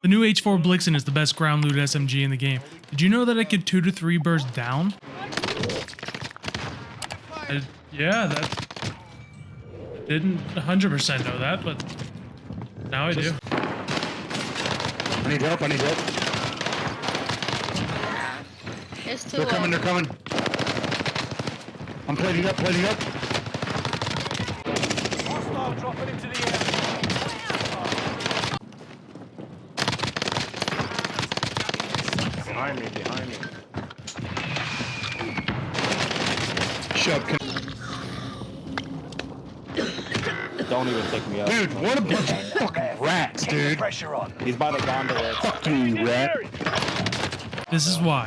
The new H4 Blixen is the best ground loot SMG in the game. Did you know that it could 2 to 3 burst down? I- yeah, that... I didn't 100% know that, but now I do. I need help, I need help. It's too They're coming, low. they're coming. I'm plating up, plating up. Hostile dropping into the Behind me, behind me. Shove. Can- Don't even take me up. dude, what a bunch of fucking rats, dude. Pressure on. He's by the gondola. Fuck you, rat. This is why.